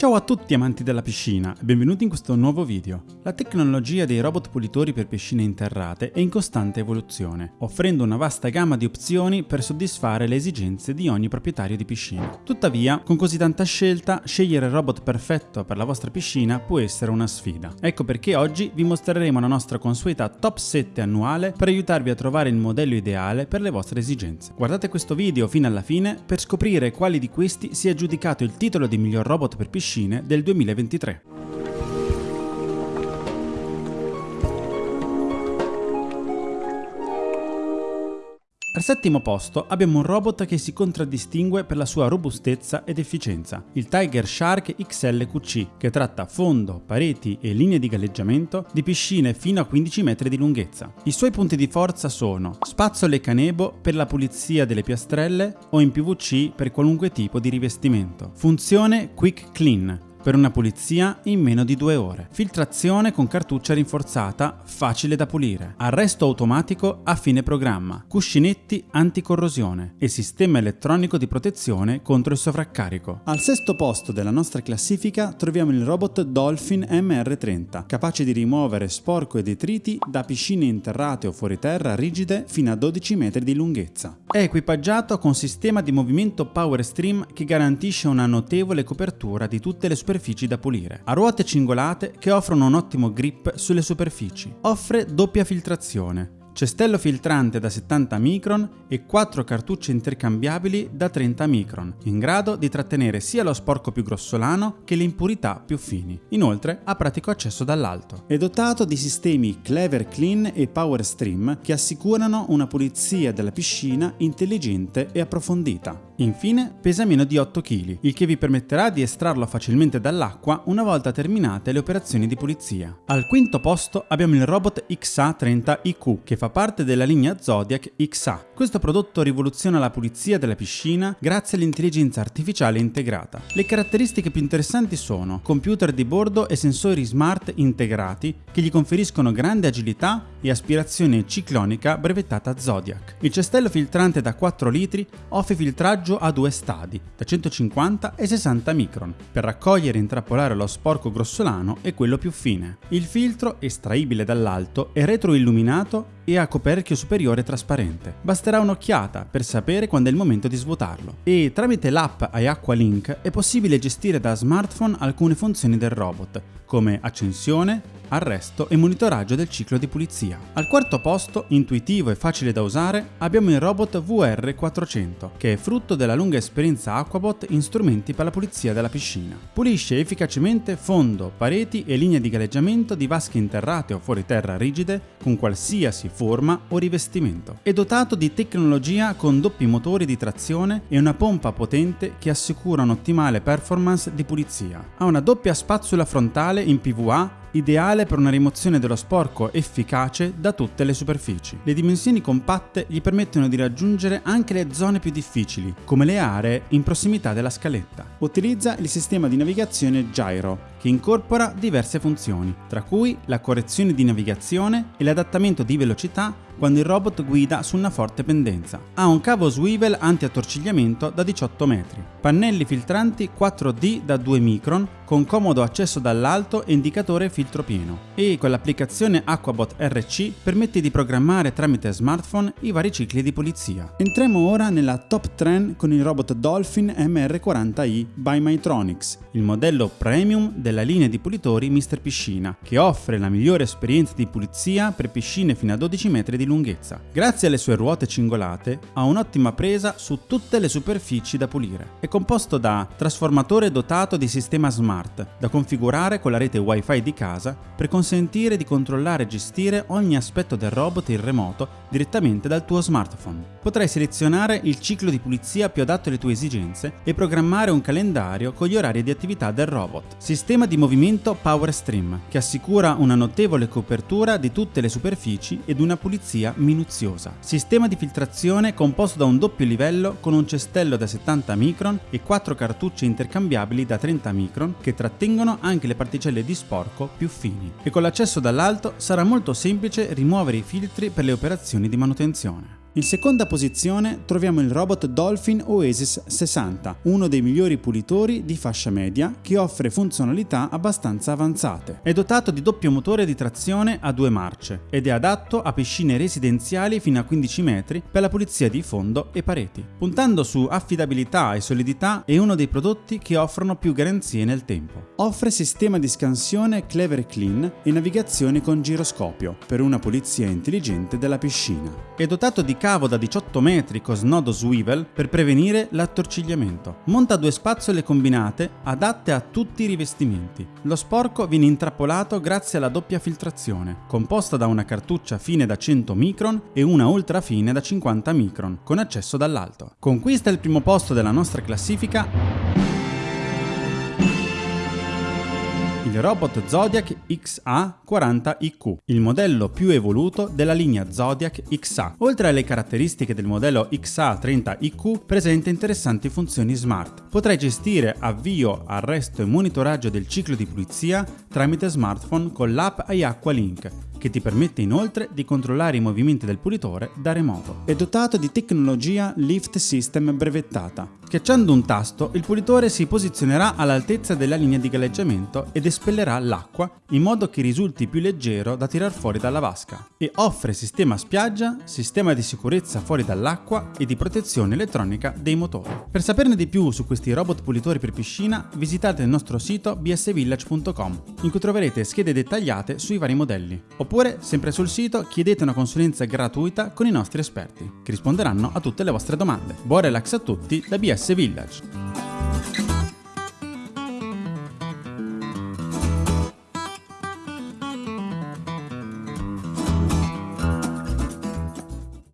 Ciao a tutti amanti della piscina e benvenuti in questo nuovo video. La tecnologia dei robot pulitori per piscine interrate è in costante evoluzione, offrendo una vasta gamma di opzioni per soddisfare le esigenze di ogni proprietario di piscina. Tuttavia, con così tanta scelta, scegliere il robot perfetto per la vostra piscina può essere una sfida. Ecco perché oggi vi mostreremo la nostra consueta top 7 annuale per aiutarvi a trovare il modello ideale per le vostre esigenze. Guardate questo video fino alla fine per scoprire quali di questi sia aggiudicato il titolo di miglior robot per piscina piscine del 2023. Al settimo posto abbiamo un robot che si contraddistingue per la sua robustezza ed efficienza, il Tiger Shark XLQC, che tratta fondo, pareti e linee di galleggiamento di piscine fino a 15 metri di lunghezza. I suoi punti di forza sono spazzole canebo per la pulizia delle piastrelle o in PVC per qualunque tipo di rivestimento. Funzione Quick Clean, per una pulizia in meno di due ore. Filtrazione con cartuccia rinforzata, facile da pulire. Arresto automatico a fine programma. Cuscinetti anticorrosione e sistema elettronico di protezione contro il sovraccarico. Al sesto posto della nostra classifica troviamo il robot Dolphin MR30, capace di rimuovere sporco e detriti da piscine interrate o fuori terra rigide fino a 12 metri di lunghezza. È equipaggiato con sistema di movimento Power Stream che garantisce una notevole copertura di tutte le superfici superfici da pulire. Ha ruote cingolate che offrono un ottimo grip sulle superfici. Offre doppia filtrazione, cestello filtrante da 70 micron e 4 cartucce intercambiabili da 30 micron, in grado di trattenere sia lo sporco più grossolano che le impurità più fini. Inoltre ha pratico accesso dall'alto. È dotato di sistemi Clever Clean e Power Stream che assicurano una pulizia della piscina intelligente e approfondita. Infine pesa meno di 8 kg, il che vi permetterà di estrarlo facilmente dall'acqua una volta terminate le operazioni di pulizia. Al quinto posto abbiamo il robot XA30IQ che fa parte della linea Zodiac XA. Questo prodotto rivoluziona la pulizia della piscina grazie all'intelligenza artificiale integrata. Le caratteristiche più interessanti sono computer di bordo e sensori smart integrati che gli conferiscono grande agilità e aspirazione ciclonica brevettata Zodiac. Il cestello filtrante da 4 litri offre filtraggio a due stadi, da 150 e 60 micron, per raccogliere e intrappolare lo sporco grossolano e quello più fine. Il filtro, estraibile dall'alto, è retroilluminato e ha coperchio superiore trasparente. Basterà un'occhiata per sapere quando è il momento di svuotarlo. E tramite l'app iAqua Link è possibile gestire da smartphone alcune funzioni del robot, come accensione, arresto e monitoraggio del ciclo di pulizia. Al quarto posto, intuitivo e facile da usare, abbiamo il robot VR400, che è frutto della lunga esperienza Aquabot in strumenti per la pulizia della piscina. Pulisce efficacemente fondo, pareti e linee di galleggiamento di vasche interrate o fuori terra rigide con qualsiasi forma o rivestimento. È dotato di tecnologia con doppi motori di trazione e una pompa potente che assicura un'ottimale performance di pulizia. Ha una doppia spazzola frontale in PVA ideale per una rimozione dello sporco efficace da tutte le superfici. Le dimensioni compatte gli permettono di raggiungere anche le zone più difficili, come le aree in prossimità della scaletta. Utilizza il sistema di navigazione Gyro, che incorpora diverse funzioni, tra cui la correzione di navigazione e l'adattamento di velocità quando il robot guida su una forte pendenza. Ha un cavo swivel anti-attorcigliamento da 18 metri, pannelli filtranti 4D da 2 micron con comodo accesso dall'alto e indicatore filtro pieno e con l'applicazione Aquabot RC permette di programmare tramite smartphone i vari cicli di pulizia. Entriamo ora nella top trend con il robot Dolphin MR40i by Mytronics, il modello premium della linea di pulitori Mr. Piscina, che offre la migliore esperienza di pulizia per piscine fino a 12 metri di lunghezza. Grazie alle sue ruote cingolate ha un'ottima presa su tutte le superfici da pulire. È composto da trasformatore dotato di sistema smart, da configurare con la rete wifi di casa per consentire di controllare e gestire ogni aspetto del robot in remoto direttamente dal tuo smartphone. Potrai selezionare il ciclo di pulizia più adatto alle tue esigenze e programmare un calendario con gli orari di attività del robot. Sistema di movimento Power Stream, che assicura una notevole copertura di tutte le superfici ed una pulizia minuziosa. Sistema di filtrazione composto da un doppio livello con un cestello da 70 micron e 4 cartucce intercambiabili da 30 micron che trattengono anche le particelle di sporco più fini. E con l'accesso dall'alto sarà molto semplice rimuovere i filtri per le operazioni di manutenzione. In seconda posizione troviamo il robot Dolphin Oasis 60, uno dei migliori pulitori di fascia media che offre funzionalità abbastanza avanzate. È dotato di doppio motore di trazione a due marce ed è adatto a piscine residenziali fino a 15 metri per la pulizia di fondo e pareti. Puntando su affidabilità e solidità è uno dei prodotti che offrono più garanzie nel tempo. Offre sistema di scansione Clever Clean e navigazione con giroscopio per una pulizia intelligente della piscina. È dotato di cavo da 18 metri con snodo swivel per prevenire l'attorcigliamento. Monta due spazzole combinate adatte a tutti i rivestimenti. Lo sporco viene intrappolato grazie alla doppia filtrazione, composta da una cartuccia fine da 100 micron e una ultra fine da 50 micron, con accesso dall'alto. Conquista il primo posto della nostra classifica il robot Zodiac XA40IQ, il modello più evoluto della linea Zodiac XA. Oltre alle caratteristiche del modello XA30IQ, presenta interessanti funzioni smart. Potrai gestire avvio, arresto e monitoraggio del ciclo di pulizia tramite smartphone con l'app iAqua Link che ti permette inoltre di controllare i movimenti del pulitore da remoto. È dotato di tecnologia Lift System brevettata. Schiacciando un tasto, il pulitore si posizionerà all'altezza della linea di galleggiamento ed espellerà l'acqua in modo che risulti più leggero da tirar fuori dalla vasca. E offre sistema spiaggia, sistema di sicurezza fuori dall'acqua e di protezione elettronica dei motori. Per saperne di più su questi robot pulitori per piscina, visitate il nostro sito bsvillage.com, in cui troverete schede dettagliate sui vari modelli. Oppure, sempre sul sito, chiedete una consulenza gratuita con i nostri esperti, che risponderanno a tutte le vostre domande. Buon relax a tutti da BS Village!